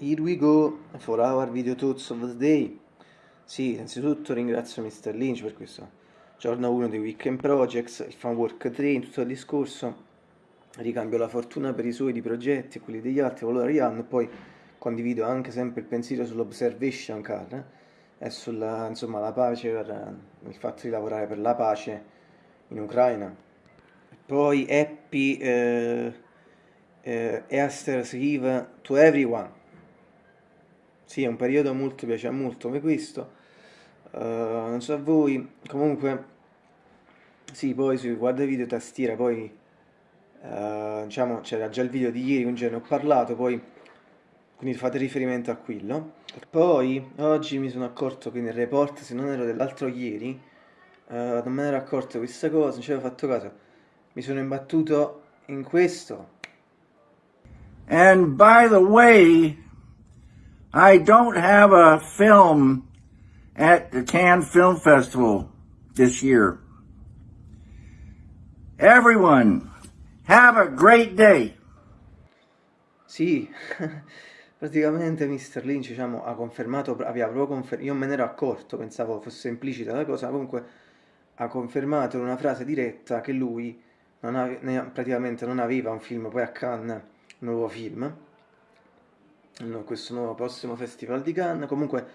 Here we go for our video thoughts of the day. Sì, innanzitutto ringrazio Mr. Lynch per questo giorno 1 dei Weekend Projects, il fan work train, tutto il discorso. Ricambio la fortuna per i suoi di progetti e quelli degli altri, valore e poi condivido anche sempre il pensiero sull'observation car e sulla insomma, la pace, per, il fatto di lavorare per la pace in Ucraina. Poi happy eh, eh, Easter's Eve to everyone sì, è un periodo molto, piace molto come questo. Uh, non so a voi, comunque, sì, poi sui guarda video tastiera, poi, uh, diciamo, c'era già il video di ieri, quindi ne ho parlato, poi, quindi fate riferimento a quello. Poi, oggi mi sono accorto che nel report, se non ero dell'altro ieri, uh, non me ne ero accorto questa cosa, non ci avevo fatto caso. Mi sono imbattuto in questo. And by the way, I don't have a film at the Cannes Film Festival this year. Everyone, have a great day. Sì, praticamente Mr. Lynch diciamo, ha confermato, aveva proprio confermato, io me ne ero accorto, pensavo fosse implicita la cosa, comunque ha confermato in una frase diretta che lui non ave, praticamente non aveva un film, poi a Cannes, un nuovo film, questo nuovo prossimo festival di Cannes. Comunque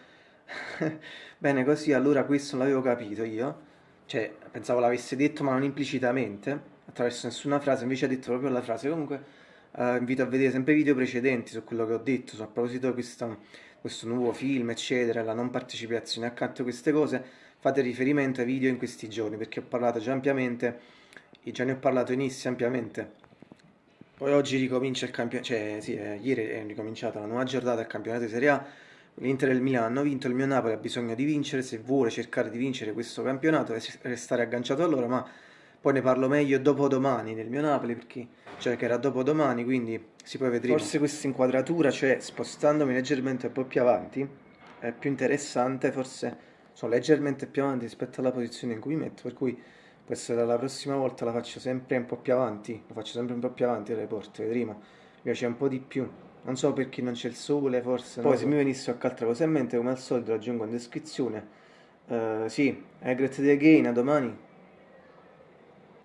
bene così allora questo non l'avevo capito io. Cioè pensavo l'avesse detto ma non implicitamente attraverso nessuna frase. Invece ha detto proprio la frase. Comunque uh, invito a vedere sempre video precedenti su quello che ho detto su, a proposito di questo, questo nuovo film eccetera la non partecipazione. Accanto a queste cose fate riferimento ai video in questi giorni perché ho parlato già ampiamente già ne ho parlato inizio ampiamente poi oggi ricomincia il campionato, cioè sì, eh, ieri è ricominciata la nuova giornata del campionato di Serie A. L'Inter e il Milano hanno vinto, il mio Napoli ha bisogno di vincere se vuole cercare di vincere questo campionato e restare agganciato a loro, ma poi ne parlo meglio dopo domani del mio Napoli, perché cioè che era dopo domani, quindi si poi vedremo. Forse questa inquadratura, cioè spostandomi leggermente un po' più avanti, è più interessante, forse sono leggermente più avanti rispetto alla posizione in cui mi metto, per cui essere la prossima volta la faccio sempre un po' più avanti, lo faccio sempre un po' più avanti il report, vedremo, mi piace un po' di più, non so perché non c'è il sole forse, poi se so. mi venisse qualche altra cosa in mente come al solito lo aggiungo in descrizione, uh, sì, I great again, a domani.